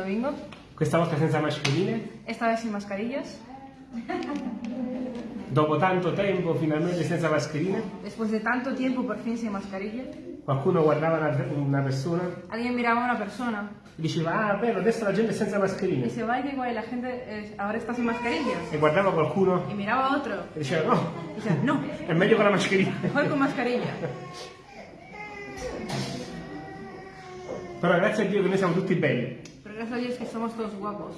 domingo, questa volta senza mascherine, esta vez sin mascarillas. dopo tanto tempo finalmente senza mascherine. Después de tanto tiempo, por fin sin mascarilla. Qualcuno guardava una, una persona Alguien miraba a una persona e diceva, ah bello, adesso la gente è senza mascherine. se va y que guay, la gente eh, ahora está sin mascarillas. E guardava qualcuno Y miraba a otro e diceva, no, decía, no, è meglio con la mascherina. mejor con mascarilla. Però grazie a Dio che noi siamo tutti belli. Gracias a Dios que somos todos guapos.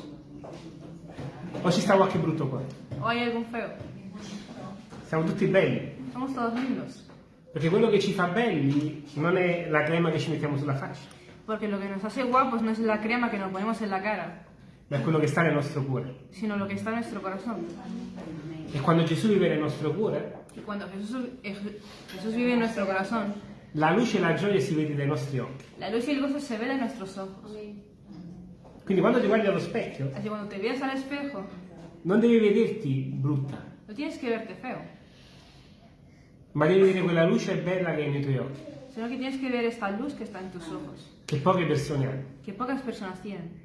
O ci sta qualche brutto qua. O hay algún feo. Siamo tutti belli. Somos todos lindos. Perché quello che ci fa belli non è la crema che ci mettiamo sulla faccia, Porque lo que nos hace guapos no es la crema que nos ponemos en la cara, ma è quello che sta nel nostro cuore. sino lo que está en nuestro corazón. E quando Gesù vive nel nostro cuore, Y cuando Jesús, eh, Jesús vive en nuestro corazón, la luce e la gioia si vede dai nostri occhi. la luz y el gozo se ven en nuestros ojos. Quindi quando ti guardi allo specchio, Así cuando te veas al espejo, non devi vederti brutta, no tienes que verte feo, ma devi vedere quella luce bella che è nei tuoi occhi, sino que tienes que ver esta luz que está en tus ojos, che poche persone hanno. que pocas personas tienen.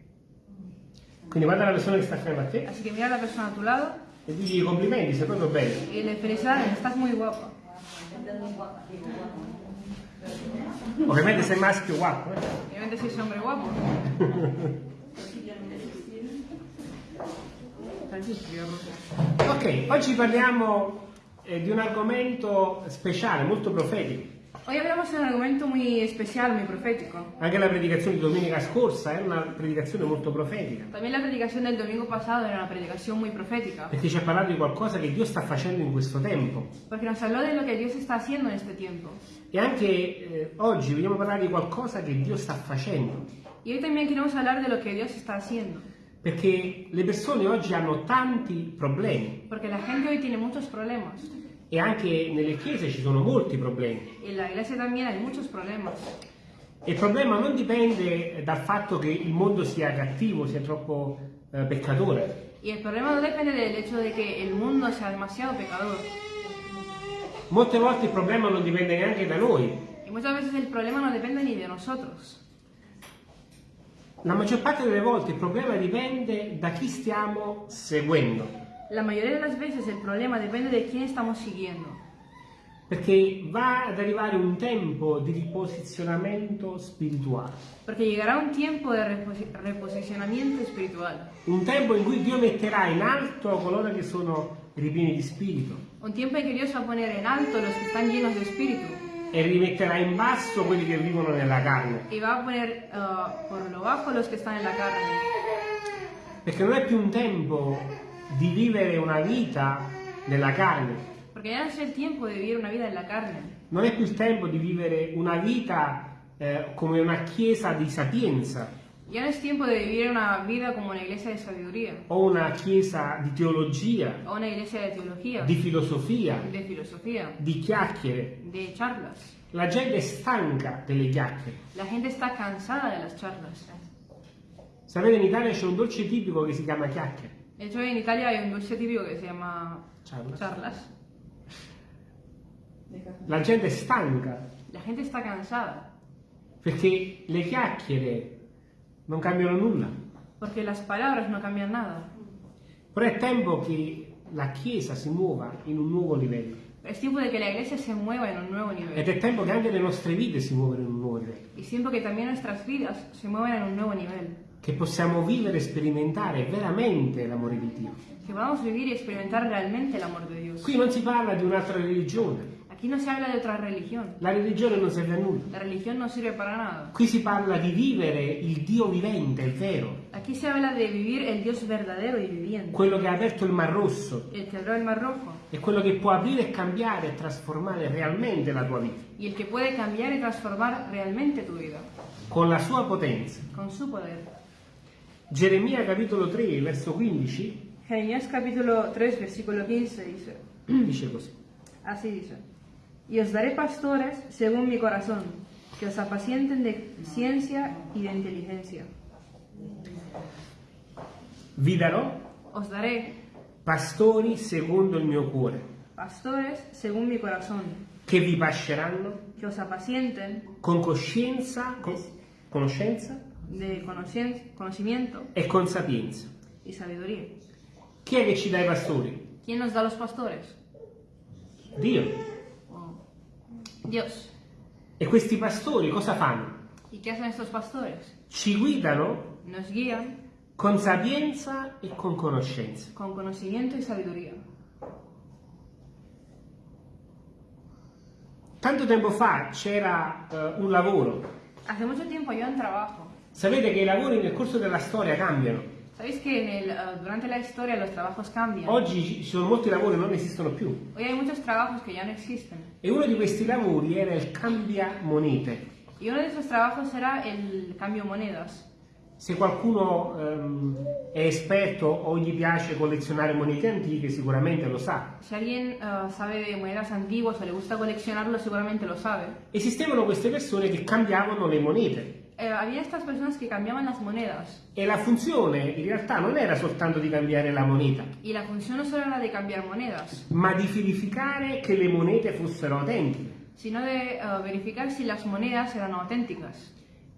Quindi guarda la persona che sta accanto a te Así que mira la persona a tu lado e digli complimenti, sei proprio bello. y le felicidades, estás muy guapo. Ovviamente sei maschio guapo, eh? Obviamente si es hombre guapo. Ok, oggi parliamo eh, di un argomento speciale, molto profetico. Hoy hablamos de un argumento muy especial, muy profético. Anche la predicazione di domenica scorsa era una predicazione molto profetica, También la predicación del domingo pasado era una predicación muy profética, perché ci ha parlato di qualcosa che Dio sta facendo in questo tempo. porque nos habló de lo que Dios está haciendo en este tiempo. E anche eh, oggi vogliamo parlare di qualcosa che Dio sta facendo, Y hoy también queremos hablar de lo que Dios está haciendo, perché le persone oggi hanno tanti problemi porque la gente hoy tiene muchos problemas. e anche nelle chiese ci sono molti problemi. En la iglesia también hay muchos problemas. E il problema non dipende dal fatto che il mondo sia cattivo, sia troppo eh, peccatore. Y el problema no depende del hecho de que el mundo sea demasiado pecador. Molte volte il problema non dipende neanche da noi. Y muchas veces el problema no depende ni de nosotros. La maggior parte delle volte il problema dipende da chi stiamo seguendo. La mayoría de las veces el problema depende de quién estamos siguiendo. Perché va ad arrivare un tempo di riposizionamento spirituale. Porque llegará un tiempo de reposi- reposicionamiento espiritual. Un tempo in cui Dio metterà in alto coloro che sono ripieni di spirito Un tiempo en que Dios va a poner en alto los que están llenos de espíritu e rimetterà in basso quelli che vivono nella carne. y va a poner uh, por lo bajo los que están en la carne. Perché non è più un tempo di vivere una vita nella carne, Porque ya no es el tiempo de vivir una vida en la carne. non è più il tempo di vivere una vita eh, come una chiesa di sapienza Ya no es tiempo de vivir una vida como una iglesia de sabiduría o una chiesa di teologia, o una iglesia de teología, di filosofia, de filosofía, di chiacchiere. de charlas. La gente è stanca delle chiacchiere. La gente está cansada de las charlas. Sapete, in Italia c'è un dolce tipico che si chiama chiacchiere. De hecho, en Italia hay un dulce típico que se llama Charlas. charlas. La gente è stanca La gente está cansada perché le chiacchiere non cambiano nulla. porque las palabras no cambian nada. Però è tempo che la Chiesa si muova in un nuovo livello. Es tiempo de que la iglesia se mueva en un nuevo Ed nivel. è tempo che anche le nostre vite si muovano in un nuovo livello. Y es tiempo que también nuestras vidas se muevan en un nuevo nivel. Che possiamo vivere e sperimentare veramente l'amore di Dio. Que podamos vivir y experimentar realmente el amor de Dios. Qui non si parla di un'altra religione. Aquí no se habla de otra religión. La religione non serve a nulla. La religión no sirve para nada. Qui si parla di vivere il Dio vivente, il vero. Aquí se habla de vivir el Dios verdadero y viviente. Quello che ha aperto il Mar Rosso. El que abrió el mar rojo. È quello che può aprire e cambiare e trasformare realmente la tua vita. Y el que puede cambiar y transformar realmente tu vida. Con la sua potenza. Con su poder. Geremia capitolo 3, verso 15 Jeremías capítulo 3, versículo 15 dice. dice così. Así dice. Y os daré pastores según mi corazón, que os apacienten de ciencia y de inteligencia. Vi darò Os daré pastori secondo il mio cuore, pastores según mi corazón, che vi pasceranno que os apacienten con coscienza, con- conoscenza de conocimiento e con sapienza. y sabiduría. Chi è che ci dà i pastori? ¿Quién nos da los pastores? Dio. Dios. E questi pastori cosa fanno? ¿Y qué hacen estos pastores? Ci guidano Nos guían con sapienza e con conoscenza. con conocimiento y sabiduría. Tanto tempo fa c'era eh, un lavoro. Hace mucho tiempo yo en trabajo. Sapete che i lavori nel corso della storia cambiano. ¿Sabéis que en el, eh, durante la historia los trabajos cambian? Oggi ci sono molti lavori che non esistono più. Hoy hay muchos trabajos que ya no existen. E uno di questi lavori era il cambia monete. Y uno de esos trabajos era el cambio monedas. Se qualcuno ehm, è esperto o gli piace collezionare monete antiche, sicuramente lo sa. Si alguien eh, sabe de monedas antiguas o le gusta coleccionarlo, seguramente lo sabe. Esistevano queste persone che cambiavano le monete Eh, había estas personas que cambiaban las monedas. e la funzione in realtà non era soltanto di cambiare la moneta, Y la función no solo era de cambiar monedas, ma di verificare che le monete fossero autentiche. sino de eh, verificar si las monedas eran auténticas.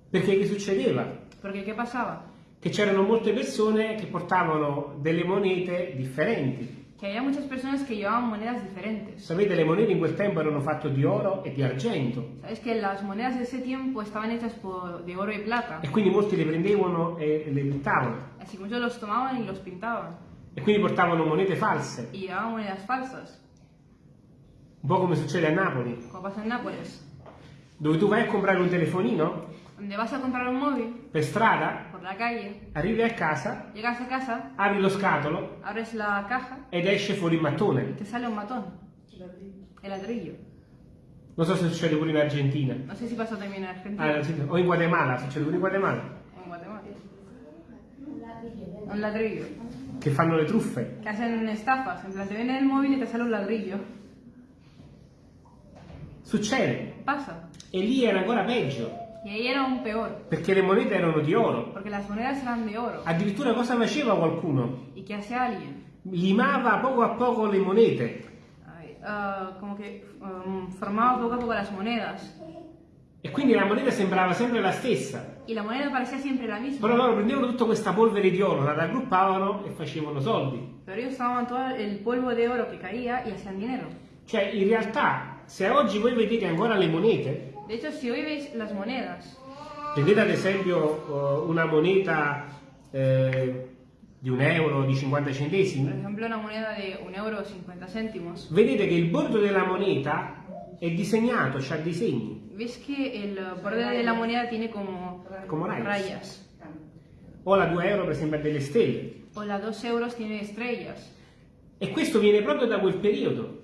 Perché che succedeva? Porque ¿qué pasaba? Che c'erano molte persone che portavano delle monete differenti. Que había muchas personas que llevaban monedas diferentes. Sapete, le monete in quel tempo erano fatte di oro e di argento Sabes que las monedas de ese tiempo estaban hechas por- de oro y plata. e quindi molti le prendevano e le buttavano Así que muchos los tomaban y los pintaban. e quindi portavano monete false, Y llevaban monedas falsas, un po' come succede a Napoli, como pasa en Nápoles. dove tu vai a comprare un telefonino Donde vas a comprar un móvil per strada, por la calle, arrivi a casa, llegas a casa, apri lo scatolo abres la caja ed esce fuori il mattone. te sale un matón. El ladrillo. Non so se succede pure in Argentina. No sé si pasa también en Argentina Ah, o in Guatemala, succede pure in Guatemala, en Guatemala. Un ladrillo. che fanno le truffe. Hacen estafas. En plan, te venden el móvil y te sale un ladrillo. Succede. Pasa. E lì era ancora peggio, Y ahí era aún peor. perché le monete erano di oro. Porque las monedas eran de oro. Addirittura cosa faceva qualcuno? ¿Y qué hacía alguien? Limava poco a poco le monete ah, como que um, formaba poco a poco las monedas. e quindi la moneta sembrava sempre la stessa. Y la moneda parecía siempre la misma. Però loro prendevano tutta questa polvere di oro, la raggruppavano e facevano soldi. Pero ellos tomaban todo el polvo de oro que caía y hacían dinero. Cioè, in realtà, se oggi voi vedete ancora le monete, De hecho, si hoy veis las monedas, prendete ad esempio eh, una moneta eh, di un euro, di 50 por centesimi, ejemplo una moneda de un euro 50 céntimos, vedete che il bordo della moneta è disegnato, c'ha disegni. ves que el borde de la moneda tiene como, Como rayas. O la 2 euro per esempio ha delle stelle. O la 2 euros tiene estrellas. E questo viene proprio da quel periodo,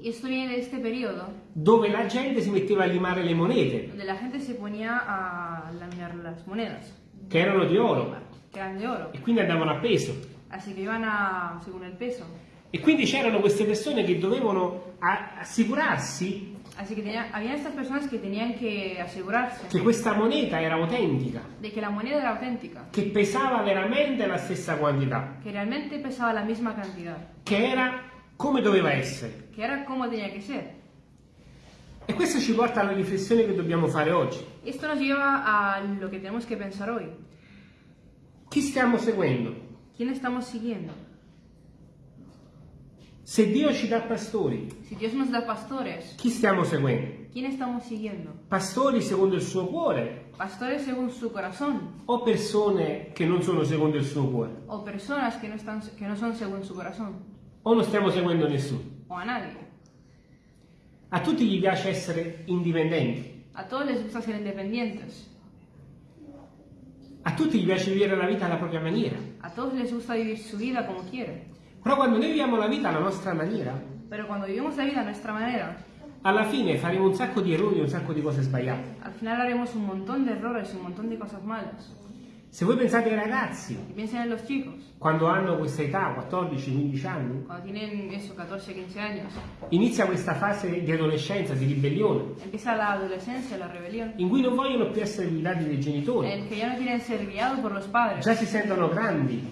Y esto viene de este periodo, dove la gente si metteva a limare le monete, donde la gente se ponía a laminar las monedas, che erano di oro, que eran de oro. e quindi andavano a peso. Así que iban a, según el peso. E quindi c'erano queste persone che dovevano assicurarsi Así que tenía, había estas personas que tenían que asegurarse che questa moneta era autentica, de que la moneda era auténtica, che pesava veramente la stessa quantità, que realmente pesaba la misma cantidad, che era come doveva essere. Que era como tenía que ser. E questo ci porta alla riflessione che dobbiamo fare oggi. Esto nos lleva a lo que tenemos que pensar hoy. Chi stiamo seguendo? ¿Quién estamos siguiendo? Se Dio ci dà pastori, Si Dios nos da pastores, chi stiamo seguendo? ¿quién estamos siguiendo? Pastori secondo il suo cuore ¿Pastores según su corazón o persone che non sono secondo il suo cuore? o personas que no, están, que no son según su corazón O non stiamo seguendo nessuno? O a nadie? A tutti gli piace essere indipendenti, A todos les gusta ser independientes, a tutti gli piace vivere la vita alla propria maniera. a todos les gusta vivir su vida como quieren, Però quando noi viviamo la vita alla nostra maniera, pero cuando vivimos la vida a nuestra manera, alla fine faremo un sacco di errori, un sacco di cose sbagliate. al final haremos un montón de errores y un montón de cosas malas. Se voi pensate ai ragazzi, quando hanno questa età, 14-15 anni, eso, 14, 15 años, inizia questa fase di adolescenza, di ribellione, in cui non vogliono più essere guidati dai en genitori, no già si sentono grandi,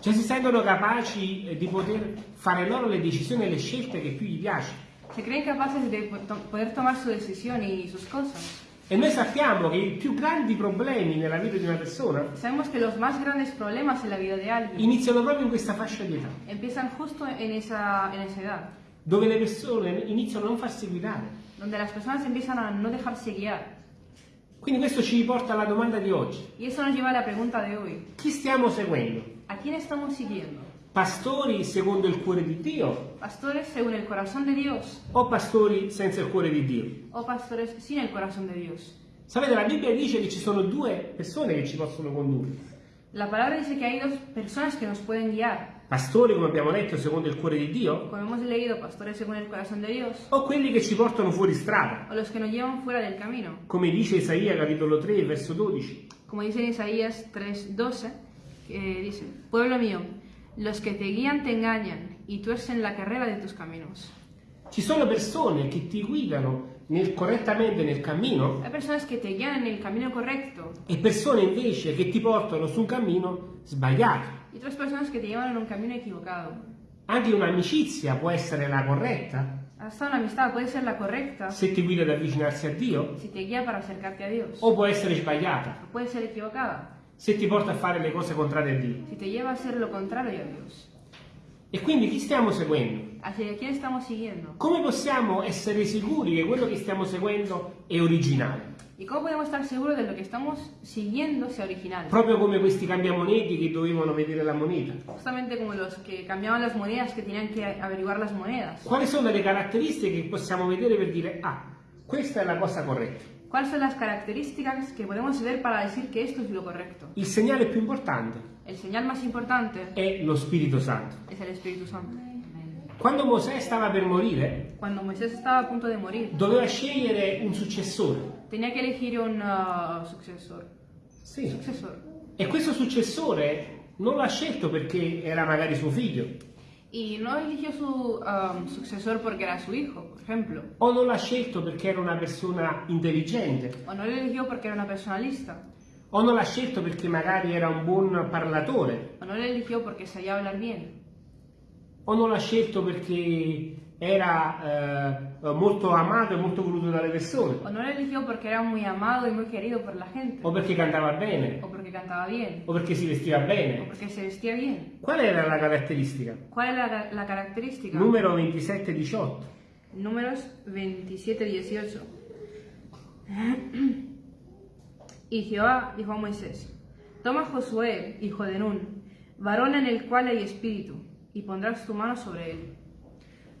già si sentono capaci eh, di poter fare loro le decisioni e le scelte che più gli piace. se creen capaces de po- to- poder tomar su decisión y sus cosas. E noi sappiamo che i più grandi problemi nella vita di una persona iniziano proprio in questa fascia di età, empiezan justo en esa, en esa edad, dove le persone iniziano a non farsi guidare. donde las personas empiezan a no dejarse guiar. Quindi questo ci porta alla domanda di oggi. Y eso nos lleva a la pregunta de hoy. Chi stiamo seguendo? Pastori secondo il cuore di Dio ¿Pastores según el corazón de Dios o pastori senza il cuore di Dio? o pastores sin el corazón de Dios? Sapete, la Bibbia dice che ci sono due persone che ci possono condurre. La palabra dice que hay dos personas que nos pueden guiar. Pastori, come abbiamo letto, secondo il cuore di Dio, Como hemos leído, pastores según el corazón de Dios o quelli che ci portano fuori strada, o los que nos llevan fuera del camino. come dice Isaia capitolo 3, verso 12. Como dice Isaías 3:12, que dice, Pueblo mío, los que te guían te engañan y tuercen la carrera de tus caminos. Ci sono persone che ti guidano nel- correttamente nel cammino Hay personas que te guían en el camino correcto e persone invece che ti portano su un cammino sbagliato. y otras personas que te llevan en un camino equivocado. Anche un'amicizia può essere la corretta Hasta una amistad puede ser la correcta se ti guida ad avvicinarsi a Dio si te guía para acercarte a Dios. o può essere sbagliata O puede ser equivocada se ti porta a fare le cose contrarie a Dio. si te lleva a hacer lo contrario a Dios. E quindi chi stiamo seguendo? Come possiamo essere sicuri che quello che stiamo seguendo è originale? ¿Y cómo podemos estar seguros de lo que estamos siguiendo sea original? Proprio come questi cambiamoneti che dovevano vedere la moneta. Justamente como los que cambiaban las monedas, que tenían que averiguar las monedas. Quali sono le caratteristiche che possiamo vedere per dire, ah, questa è la cosa corretta? ¿Cuáles son las características que podemos ver para decir que esto es lo correcto? Il segnale più importante El señal más importante è lo Spirito Santo. es el Espíritu Santo. Quando Mosè stava per morire, Cuando Moisés estaba a punto de morir, doveva scegliere un successore. tenía que elegir un uh, sucesor. Sì. Sucesor. E questo successore non l'ha scelto perché era magari suo figlio, Y no eligió su um, sucesor porque era su hijo, por ejemplo. o non l'ha scelto perché era una persona intelligente, O no lo eligió porque era una persona lista. o non l'ha scelto perché magari era un buon parlatore, O no lo eligió porque sabía hablar bien. o non l'ha scelto perché era eh, molto amato e molto voluto dalle persone, O no lo eligió porque era muy amado y muy querido por la gente. o perché cantava bene, O porque cantaba bien. o perché si vestiva O bene. porque se vestía bien. Qual era la caratteristica? ¿Cuál es la, característica? Numero 27-18. Números 27-18. y Jehová dijo a Moisés, Toma Josué, hijo de Nun, varón en el cual hay espíritu, y pondrás tu mano sobre él.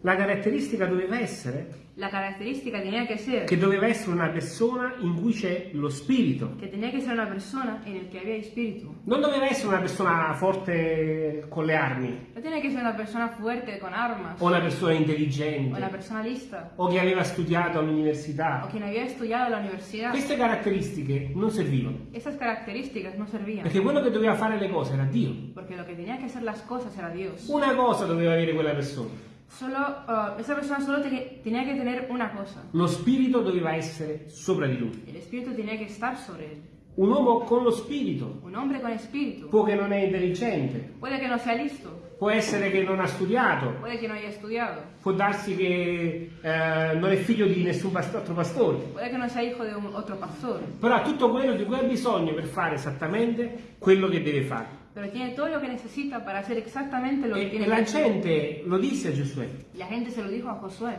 La caratteristica doveva essere La característica tenía que ser che doveva essere una persona in cui c'è lo spirito. que tenía que ser una persona en el que había espíritu. Non doveva essere una persona forte con le armi, No tiene que ser una persona fuerte con armas, o una persona o una intelligente, persona lista, o che aveva studiato o all'università. quien había estudiado en la universidad. Queste caratteristiche non servivano, Esas características no servían, perché quello che doveva fare le cose era Dio. porque lo que tenía que hacer las cosas era Dios. Una cosa doveva avere quella persona, Solo, uh, esa persona solo te- tenía que tener una cosa. lo spirito doveva essere sopra di lui. El espíritu tenía que estar sobre él. Un uomo con lo spirito Un hombre con espíritu. può che non è intelligente, Puede que no sea listo, può essere che non ha studiato, puede que no haya estudiado, può darsi che eh, non è figlio di nessun past- altro pastore. puede que no sea hijo de un otro pastor, Però ha tutto quello di cui ha bisogno per fare esattamente quello che deve fare. Pero tiene todo lo que necesita para hacer exactamente lo que E, tiene e que la hacer. gente lo disse a Giosuè. La gente se lo dijo a Josué.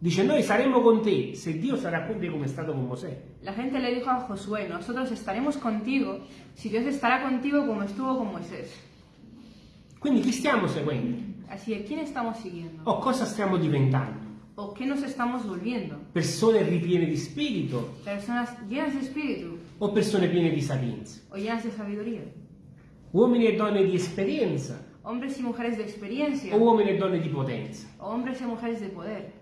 Dice noi saremo con te se Dio sarà con te come è stato con Mosè. La gente le dijo a Josué, nosotros estaremos contigo si Dios estará contigo como estuvo con Moisés. Quindi chi stiamo seguendo? Así que, ¿quién estamos siguiendo? O cosa stiamo diventando? ¿O qué nos estamos volviendo? Persone ripiene di spirito ¿Personas llenas de espíritu o persone piene di sapienza? o llenas de sabiduría? Uomini e donne di esperienza ¿Hombres y mujeres de experiencia o uomini e donne di potenza? o hombres y mujeres de poder?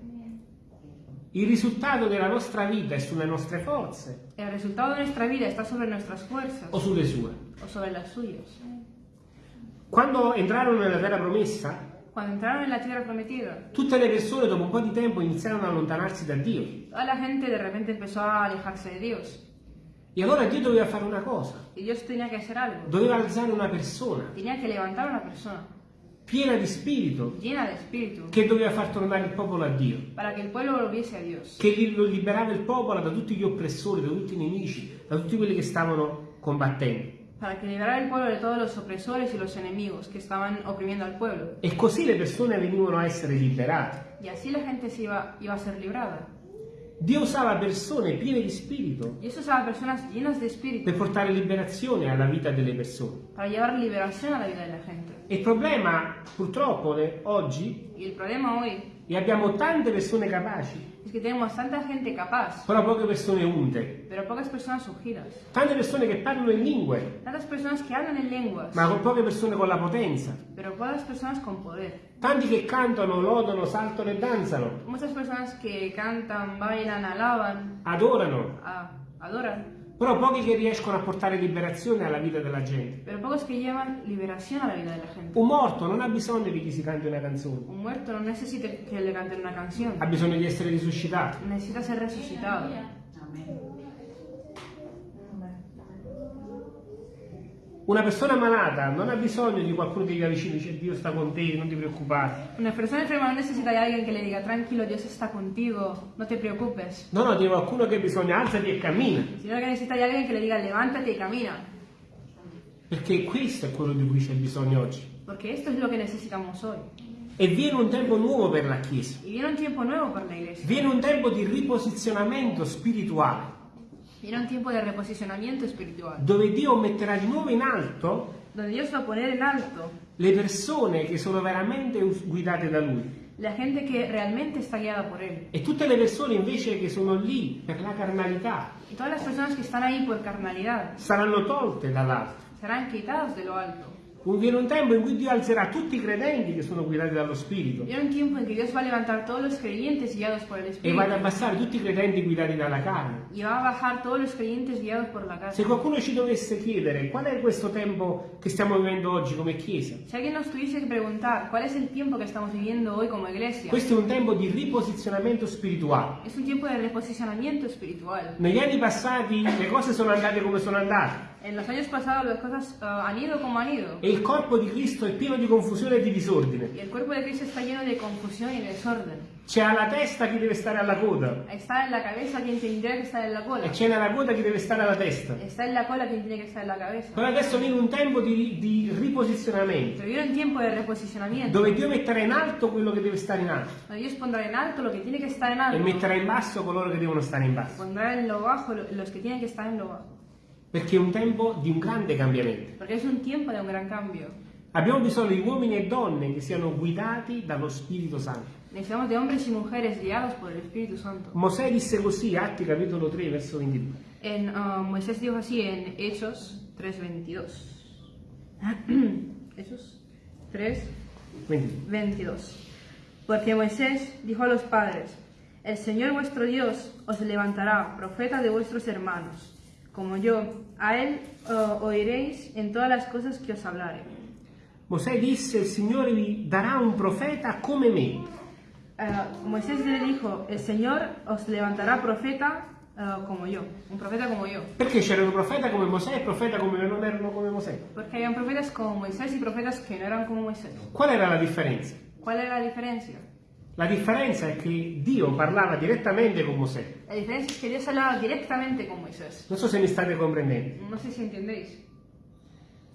Il risultato della nostra vita è sulle nostre forze ¿El resultado de nuestra vida está sobre nuestras fuerzas o sulle sue? o sobre las suyas? Quando entrarono nella terra promessa, Cuando entraron en la tierra prometida, tutte le persone dopo un po' di tempo iniziarono ad allontanarsi da Dio. toda la gente de repente empezó a alejarse de Dios. E allora Dio doveva fare una cosa, doveva alzare una persona una persona piena di spirito, llena de espíritu, che doveva far tornare il popolo a Dio, che lo liberava il popolo da tutti gli oppressori, da tutti i nemici, da tutti quelli che stavano combattendo. para que liberara el pueblo de todos los opresores y los enemigos que estaban oprimiendo al pueblo. E così le persone venivano a essere liberate. Y así la gente se iba, iba a ser librada. Dio usava persone piene di spirito Dios usaba personas llenas de espíritu per portare liberazione alla vita delle persone. para llevar liberación a la vida de la gente. E il problema, purtroppo, ne- oggi, Y el problema hoy e abbiamo tante persone capaci, es que tenemos tanta gente capaz, però poche persone unte, pero pocas personas ungidas. tante persone che parlano in lingue, Tantas personas que hablan en lenguas, ma con poche persone con la potenza, pero pocas personas con poder. tanti che cantano, lodano, saltano e danzano, Muchas personas que cantan, bailan, alaban, adorano, a- adoran, però pochi che riescono a portare liberazione alla vita della gente. pero pocos que llevan liberación a la vida de la gente. Un morto non ha bisogno che gli si canti una canzone, Un muerto no necesita que le canten una canción, ha bisogno di essere risuscitato. necesita ser resucitado. Una persona malata non ha bisogno di qualcuno che gli avvicini e dice Dio sta con te, non ti preoccupare. Una persona enferma no necesita de alguien que le diga, tranquilo, Dios está contigo, no te preocupes. No, no, di qualcuno che bisogna alzati e cammina. Sino que necesita de alguien que le diga, levántate y camina. Perché questo è quello di cui c'è bisogno oggi. Porque esto es lo que necesitamos hoy. E viene un tempo nuovo per la Chiesa. Viene un iglesia. Viene un tempo di riposizionamento spirituale, Viene un tiempo de reposicionamiento espiritual. dove Dio metterà di nuovo in alto Donde Dios va a poner en alto le persone che sono veramente guidate da Lui. la gente que realmente está guiada por Él. E tutte le persone invece che sono lì per la carnalità Y todas las personas que están ahí por carnalidad saranno tolte dall'alto. serán quitados de lo alto. Un- Viene un tempo in cui Dio alzerà tutti i credenti che sono guidati dallo Spirito Viene un tiempo en que Dios va a levantar todos los creyentes guiados por el e va ad abbassare tutti i credenti guidati dalla carne. Y va a bajar todos los creyentes guiados por la Se carne. qualcuno ci dovesse chiedere qual è questo tempo che stiamo vivendo oggi come Chiesa, Si alguien nos tuviese que preguntar cuál es el tiempo que estamos viviendo hoy como iglesia, questo è un tempo di riposizionamento spirituale. es un tiempo de reposicionamiento espiritual. Negli anni passati le cose sono andate come sono andate En los años pasados las cosas ah, han ido como han ido. e il corpo di Cristo è pieno di confusione e di disordine. Y el cuerpo de Cristo está lleno de confusión y desorden. C'è alla testa chi deve stare alla coda Está en la cabeza quien tendría que estar en la cola. e c'è nella coda chi deve stare alla testa. Está en la cola quien tiene que estar en la cabeza. Però adesso viene un tempo di, di riposizionamento Pero viene un tiempo de reposicionamiento. dove Dio metterà in alto quello che deve stare in alto Donde Dios pondrá en alto lo que tiene que estar en e alto. metterà in basso coloro che devono stare in basso. Pondrá en lo bajo lo- los que tienen que estar en lo bajo. Perché è un tempo di un grande cambiamento. Porque es un tiempo de un gran cambio. Abbiamo bisogno di uomini e donne che siano guidati dallo Spirito Santo. Necesitamos de hombres y mujeres guiados por el Espíritu Santo. Mosè disse così, Atti capitolo 3, verso 22. En, ah, Moisés dijo así en Hechos 3.22. Hechos 3, 22. 22. Porque Moisés dijo a los padres, el Señor vuestro Dios os levantará profeta de vuestros hermanos, como yo, a él eh, oiréis en todas las cosas que os hablare. Mosè disse, il Signore vi darà un profeta come me. Eh, Moisés le dijo, el Señor os levantará profeta eh, como yo, un profeta como yo. Perché c'era un profeta come Mosè e profeta come non erano come Mosè. Porque habían profetas como Moisés y profetas que no eran como Moisés. Qual era la differenza? ¿Cuál era la diferencia? La differenza è che Dio parlava direttamente con Mosè. La diferencia es que Dios hablaba directamente con Moisés. Non so se mi state comprendendo. No sé si entendéis.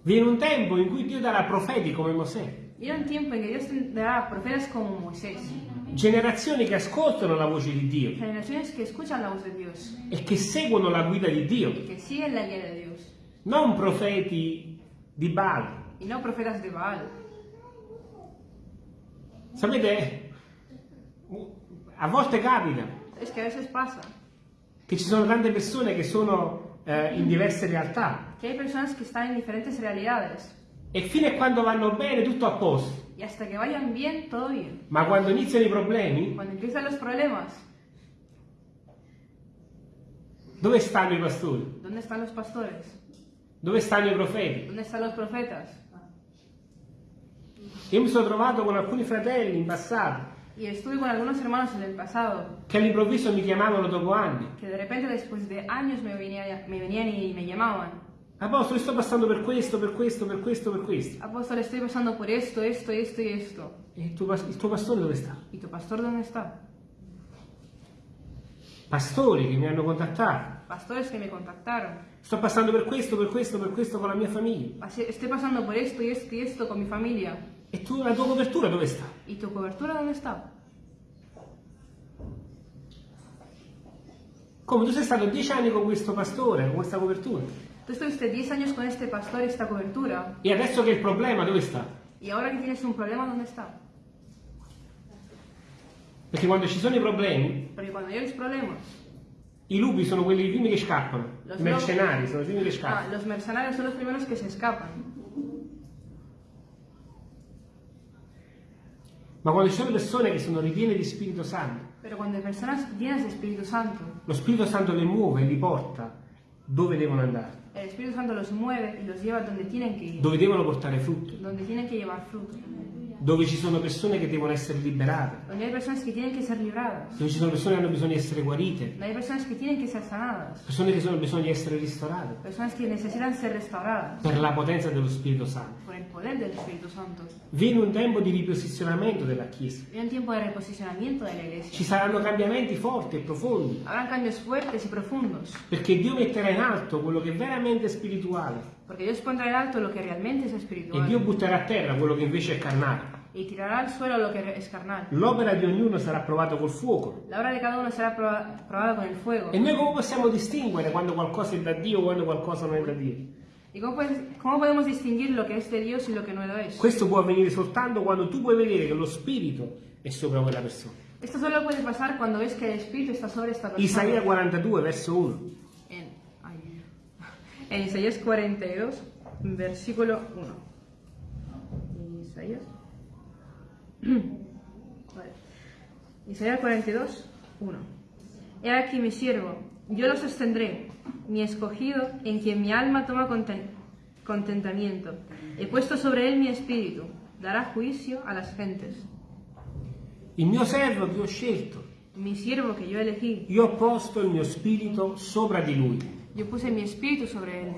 Viene un tempo in cui Dio darà profeti come Mosè. Viene un tiempo en que Dios tendrá profetas como Moisés. Generazioni che ascoltano la voce di Dio Generaciones que escuchan la voz de Dios e che seguono la guida di Dio. y que siguen la guía de Dios. Non profeti di Baal. Y no profetas de Baal. Sapete, a volte capita Es que a veces pasa che ci sono tante persone che sono eh, in diverse realtà que hay personas que están en diferentes realidades e fino a quando vanno bene tutto a posto, y hasta que vayan bien, todo bien. ma quando iniziano i problemi, Cuando empiezan los problemas, dove stanno i pastori? ¿dónde están los pastores? Dove stanno i profeti? ¿Dónde están los profetas? Io mi sono trovato con alcuni fratelli in passato Y estuve con algunos hermanos en el pasado che all'improvviso mi chiamavano dopo anni que de repente después de años me venían, me venían y me llamaban. Apostolo, sto passando per questo, per questo, per questo, per questo. Apóstol, estoy pasando por esto, esto, esto y esto. E il tuo, il tuo pastore dove sta? ¿Y tu pastor dónde está? Pastori che mi hanno contattato. Pastores que me contactaron. Sto passando per questo, per questo, per questo con la mia famiglia. Así- Estoy pasando por esto y esto y esto con mi familia. E tu, la tua copertura dove sta? ¿Y tu cobertura dónde está? Come tu sei stato dieci anni con questo pastore, con questa copertura. Tú estuviste 10 años con este pastor y esta cobertura. E adesso che il problema dove sta? Y ahora que tienes un problema, ¿dónde está? Perché quando ci sono i problemi, Porque cuando hay los problemas, i lupi sono quelli i primi che scappano. I mercenari sono i primi che ah, scappano. los mercenarios son los primeros que se Ma quando ci sono persone che sono ripiene di Spirito Santo, Espíritu Santo, lo Spirito Santo le muove e li porta dove devono andare, el Espíritu Santo los mueve y los lleva donde tienen que ir, dove devono portare frutto, donde tienen que llevar fruto, dove ci sono persone che devono essere liberate, dove ci sono persone che hanno bisogno di essere guarite, persone che hanno bisogno di essere restauradas. Per la potenza dello Spirito Santo. Viene un tempo di riposizionamento della Chiesa. Ci saranno cambiamenti forti e profondi, perché Dio metterà in alto quello che è veramente spirituale. Porque Dios pondrá en alto lo que realmente es e espiritual. Dio butterà a terra quello che invece è carnale. Y tirará al suelo lo que es carnal. L'opera di ognuno sarà provata col fuoco. La obra de cada uno proba- probada con el fuego. E noi come possiamo distinguere quando qualcosa è da Dio o quando qualcosa non è da Dio? ¿Y cómo, puedes- cómo podemos distinguir lo que es de Dios y lo que no lo es? Questo può avvenire soltanto quando tu puoi vedere che lo Spirito è sopra quella persona. Esto solo puede pasar cuando ves que el Espíritu está sobre esta persona. Isaia 42, verso 1. En, ay, en Isaías 42, versículo 1. Isaías. Vale. Isaías 42, 1. He aquí mi siervo, yo lo sostendré, mi escogido, en quien mi alma toma conten- contentamiento. He puesto sobre él mi espíritu, dará juicio a las gentes. Il mio servo che ho scelto, Mi siervo que yo elegí, io ho posto il mio spirito sopra di lui. yo puse mi espíritu sobre él.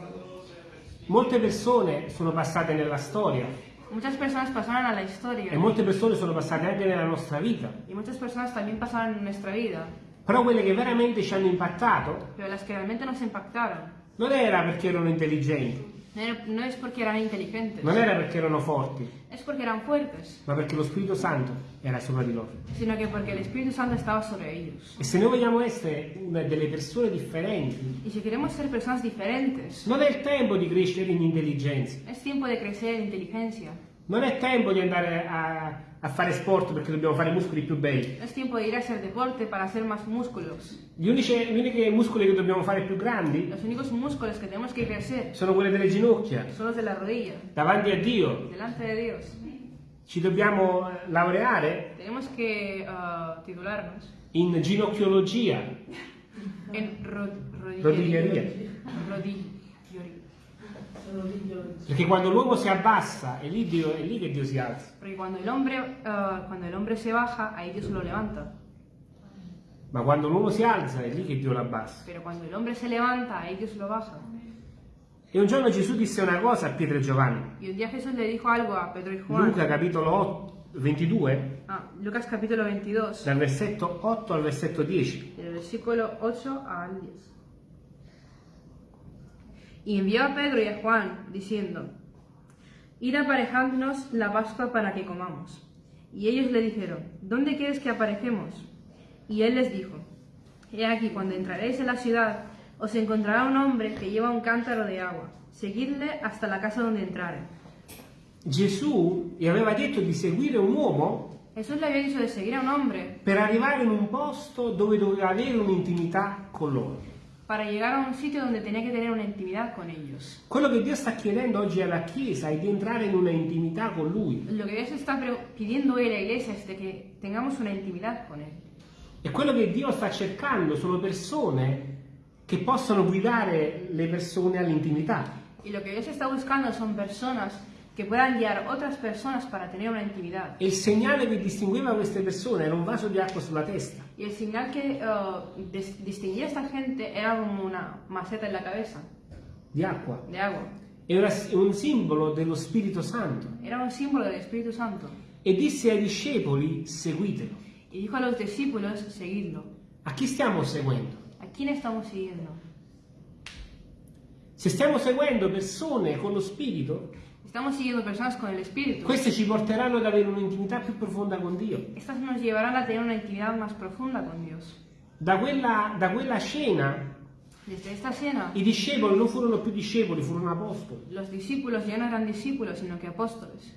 Molte persone sono passate nella storia Muchas personas pasaron a la e historia molte persone sono passate anche nella nostra vita, y muchas personas también pasaron en nuestra vida, però quelle che veramente ci hanno impattato pero las que realmente nos impactaron non era perché erano intelligenti, no, es porque eran inteligentes, non era perché erano forti, es porque eran fuertes, ma perché lo Spirito Santo era sopra di loro. sino que porque el Espíritu Santo estaba sobre ellos. E se noi vogliamo essere una delle persone differenti, Y si queremos ser personas diferentes, non è il tempo di crescere in intelligenza, es tiempo de crecer en inteligencia, non è tempo di andare a, a fare sport perché dobbiamo fare muscoli più belli. es tiempo de ir a hacer deporte para hacer más músculos. Gli unici, gli unici muscoli che dobbiamo fare più grandi Los únicos músculos que tenemos que crecer sono quelli delle ginocchia. son los de la rodilla, Davanti a Dio delante de Dios. ci dobbiamo eh, laureare Tenemos que titularnos in ginocchiologia, en ro- Rodiglieria. Rodiglieria. Perché quando l'uomo si abbassa è lì, Dio- è lì che Dio si alza. Porque cuando el hombre, ah, cuando el hombre se baja, ahí Dios lo levanta. Ma quando l'uomo si alza è lì che Dio lo abbassa. Pero cuando el hombre se levanta, ahí Dios lo baja. E un giorno Gesù disse una cosa a Pietro e Giovanni. Y un día Jesús le dijo algo a Pedro y Juan. Luca capitolo 8, 22, Ah, Lucas capítulo 22, dal versetto 8 al versetto 10. del versículo 8 al 10. Y envió a Pedro y a Juan, diciendo, Id aparejadnos la Pascua para que comamos. Y ellos le dijeron, ¿dónde quieres que aparejemos? Y él les dijo, He aquí, cuando entraréis en la ciudad, os encontrará un hombre que lleva un cántaro de agua. Seguidle hasta la casa donde entrare. Gesù gli aveva detto di seguire un uomo Jesús le había dicho de seguir a un hombre per arrivare in un posto dove doveva avere un'intimità con loro. Para llegar a un sitio donde tenía que tener una intimidad con ellos. Quello che Dio sta chiedendo oggi alla Chiesa è di entrare in una intimità con Lui. Lo que Dios está pidiendo hoy a la iglesia es de que tengamos una intimidad con Él. E quello che Dio sta cercando sono persone che possano guidare le persone all'intimità. Y lo que Dios está buscando son personas que puedan guiar otras personas para tener una intimidad. E il segnale che distingueva queste persone era un vaso di acqua sulla testa. Y el señal que uh, dis- distinguía a esta gente era como una maceta en la cabeza. di acqua. de agua. Era un simbolo dello Spirito Santo. Era un símbolo del Espíritu Santo. E disse ai discepoli, seguitelo. Y dijo a los discípulos, seguidlo. A chi stiamo seguendo? ¿A quién estamos siguiendo? Se stiamo seguendo persone con lo Spirito, Estamos siguiendo personas con el Espíritu. queste ci porteranno ad avere un'intimità più profonda con Dio. Estas nos llevarán a tener una intimidad más profunda con Dios. Da quella, da quella scena Desde esta cena, i discepoli non furono più discepoli, furono apostoli. los discípulos ya no eran discípulos, sino que apóstoles.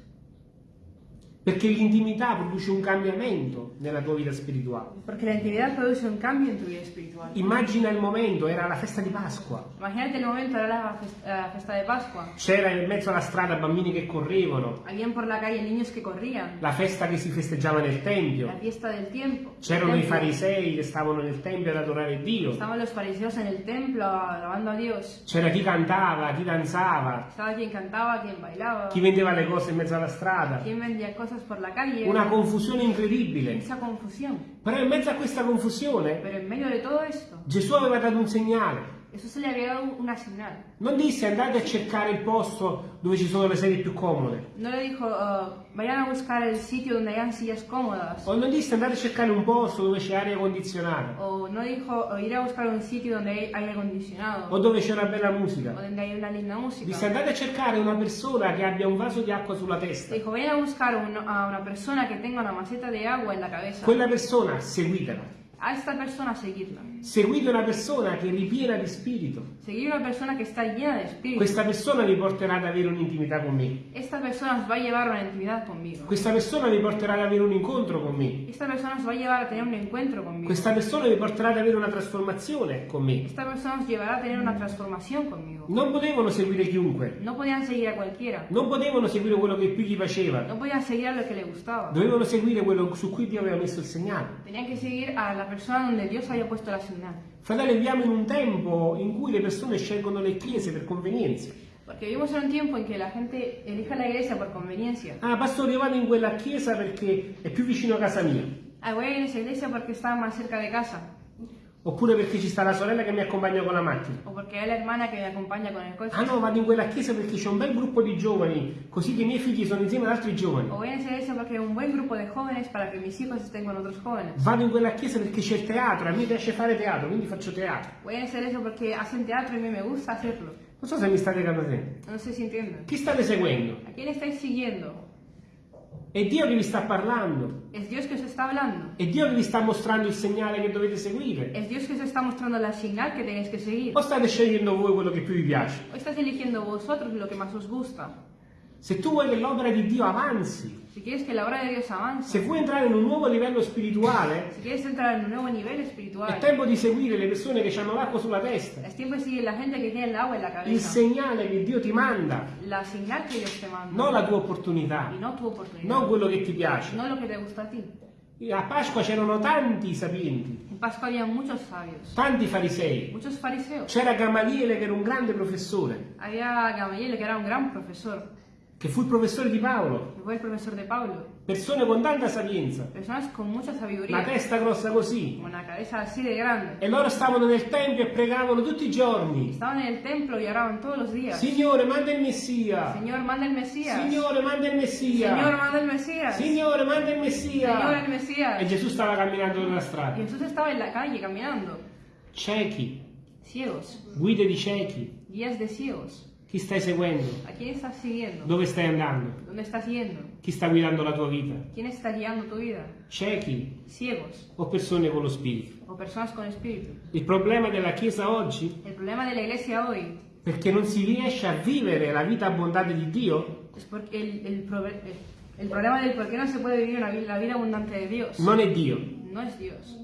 Perché l'intimità produce un cambiamento nella tua vita spirituale. Porque la intimidad produce un cambio en tu vida espiritual. Immagina il momento, era la festa di Pasqua. Imagínate el momento, era la fes- la fiesta de Pascua. C'era in mezzo alla strada bambini che correvano, Habían por la calle niños que corrían. la festa che si festeggiava nel La Tempio. fiesta del tiempo. C'erano i farisei che stavano nel Tempio ad adorare Dio. Estaban los fariseos en el templo alabando a Dios. C'era chi cantava, chi danzava, Estaba quien cantaba, quien bailaba, chi vendeva le cose in mezzo alla strada. quien vendía cosas por la calle. Una confusione incredibile. Esa confusión. Però in mezzo a questa confusione Pero en medio de todo esto, Gesù aveva dato un segnale. Le había dado una señal. Non disse andate a cercare il posto dove ci sono le sedie più comode. No le dijo, "Ah, vayan a buscar el sitio donde hayan sillas cómodas. O non disse andate a cercare un posto dove c'è aria condizionata. O no dijo "Oh, ir a buscar un sitio donde hay aire acondicionado. O dove c'è una bella O musica. donde hay una linda Disse música. andate a cercare una persona che abbia un vaso di acqua sulla testa. Dijo, vayan a buscar un- a una persona que tenga una maceta de agua en la cabeza. Quella persona seguitela. A esta persona seguirla. Seguite una persona che è ripiena di spirito. Seguir una persona que está llena de espíritu. Questa persona vi porterà ad avere un'intimità con me. Esta persona os va a llevar una intimidad conmigo. Questa persona vi porterà ad avere un incontro con me. Esta persona os va a llevar a tener un encuentro conmigo. Questa persona vi porterà ad avere una trasformazione con me. Esta persona os llevará a tener una transformación conmigo. Non potevano seguire chiunque. No podían seguir a cualquiera. Non potevano seguire quello che più gli faceva. No podían seguir a lo que le gustaba. Dovevano seguire quello su cui Dio aveva messo il segnale. Tenían que seguir a la persona donde Dios había puesto la señal. Fratelli, viviamo in un tempo in cui le persone scelgono le chiese per convenienza. Porque vivimos en un tiempo en que la gente elige la iglesia por conveniencia. Ah, pastore, io vado in quella chiesa perché è più vicino a casa mia. Ah, voy a ir a esa iglesia porque está más cerca de casa. Oppure perché ci sta la sorella che mi accompagna con la macchina. O porque hay la hermana que me acompaña con el coche. Ah no, vado in quella chiesa perché c'è un bel gruppo di giovani, così che i miei figli sono insieme ad altri giovani. O voy a esa iglesia porque hay un buen grupo de jóvenes para que mis hijos estén con otros jóvenes. Vado in quella chiesa perché c'è il teatro, a me piace fare teatro, quindi faccio teatro. Voy a hacer eso porque hacen teatro y a me gusta hacerlo. Non so se mi state capendo. No sé si entienden. Chi state seguendo? ¿A quién estáis siguiendo? È Dio che vi sta parlando. Es Dios que os está hablando. È Dio che vi sta mostrando il segnale che dovete seguire. Es Dios que os está mostrando la señal que tenéis que seguir. O state scegliendo voi quello che più vi piace? O estáis eligiendo vosotros lo que más os gusta. Se tu vuoi che l'opera di Dio avanzi, Si quieres que la obra de Dios avance, se vuoi entrare in un nuovo livello spirituale, si quieres entrar en un nuevo nivel è tempo di seguire le persone che hanno l'acqua sulla testa. es tiempo de seguir la gente que tiene el agua en la Il segnale che Dio ti manda, La señal que Dios te manda. non la tua opportunità, Y no tu oportunidad. non quello che ti piace. No lo que te gusta a ti. A Pasqua c'erano tanti sapienti, En Pascua había muchos sabios, tanti farisei. C'era Gamaliele che era un grande professore, Había Gamaliel, que era un gran profesor, che fu il professore di Paolo. que fue el profesor de Pablo. Persone con tanta sapienza, Personas con mucha la sabiduría, testa grossa così. con una cabeza así de grande. E loro stavano nel tempio e pregavano tutti i giorni. Estaban en el templo y oraban todos los días. Signore, manda il Messia. Señor, manda el Mesías. Signore, manda il Messia. Señor, manda el Mesías. Signore, manda il Messia. el Mesías. E Gesù stava camminando nella strada. Jesús estaba en la calle caminando. Ciechi, Ciegos, guide di ciechi. guías de ciegos. Chi stai seguendo? ¿A quién estás siguiendo? Dove stai andando? ¿Dónde estás yendo? Chi sta guidando la tua vita? ¿Quién está guiando tu vida? Ciechi Ciegos o persone con lo spirito? o personas con espíritu. Il problema della Chiesa oggi El problema de la iglesia hoy perché non si riesce a vivere la vita abbondante di Dio probe- el- el problema del por qué no se puede vivir una vi- la vida abundante de Dios non è Dio. no es Dios.